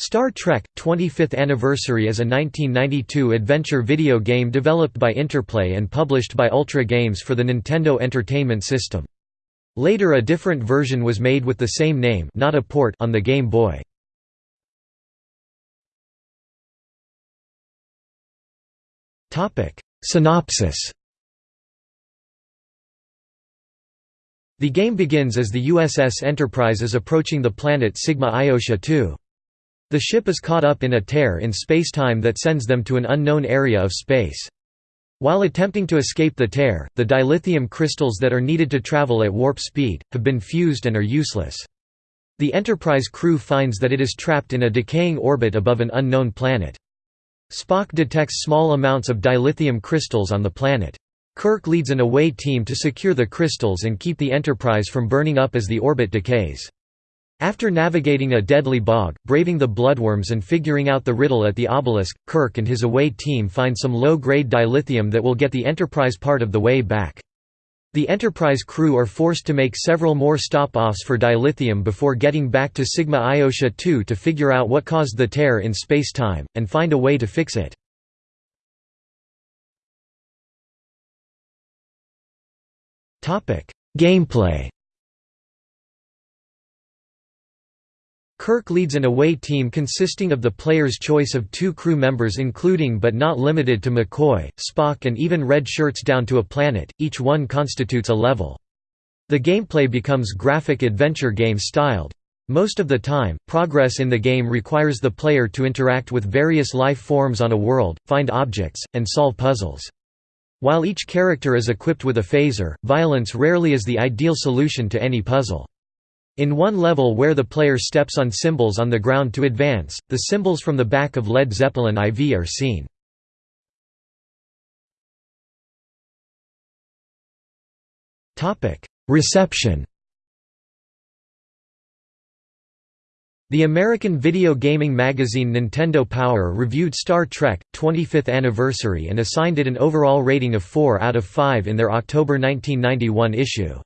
Star Trek – 25th Anniversary is a 1992 adventure video game developed by Interplay and published by Ultra Games for the Nintendo Entertainment System. Later a different version was made with the same name not a port on the Game Boy. Synopsis The game begins as the USS Enterprise is approaching the planet Sigma Iotia II. The ship is caught up in a tear in spacetime that sends them to an unknown area of space. While attempting to escape the tear, the dilithium crystals that are needed to travel at warp speed, have been fused and are useless. The Enterprise crew finds that it is trapped in a decaying orbit above an unknown planet. Spock detects small amounts of dilithium crystals on the planet. Kirk leads an away team to secure the crystals and keep the Enterprise from burning up as the orbit decays. After navigating a deadly bog, braving the bloodworms and figuring out the riddle at the obelisk, Kirk and his away team find some low-grade dilithium that will get the Enterprise part of the way back. The Enterprise crew are forced to make several more stop-offs for dilithium before getting back to Sigma Iotia 2 to figure out what caused the tear in space-time, and find a way to fix it. Gameplay Kirk leads an away team consisting of the player's choice of two crew members including but not limited to McCoy, Spock and even Red Shirts down to a planet, each one constitutes a level. The gameplay becomes graphic adventure game styled. Most of the time, progress in the game requires the player to interact with various life forms on a world, find objects, and solve puzzles. While each character is equipped with a phaser, violence rarely is the ideal solution to any puzzle. In one level where the player steps on symbols on the ground to advance, the symbols from the back of Led Zeppelin IV are seen. Reception The American video gaming magazine Nintendo Power reviewed Star Trek, 25th Anniversary and assigned it an overall rating of 4 out of 5 in their October 1991 issue.